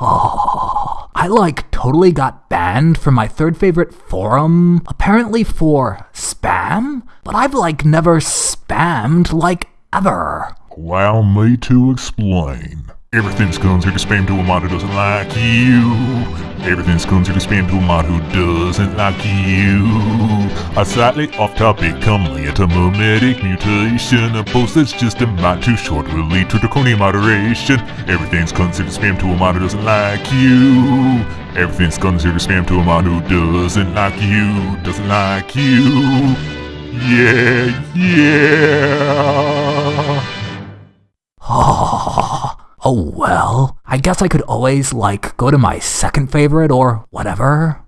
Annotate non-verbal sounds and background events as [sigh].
[sighs] I like totally got banned from my third favorite forum, apparently for spam, but I've like never spammed like ever. Allow me to explain. Everything's considered spam to a who doesn't like you. Everything's considered spam to a mod who doesn't like you. A slightly off topic, come later, memetic mutation. A post that's just a mod too short will lead to draconian moderation. Everything's considered spam to a mod who doesn't like you. Everything's considered spam to a mod who doesn't like you. Doesn't like you. Yeah, yeah. [laughs] Oh well, I guess I could always like go to my second favorite or whatever.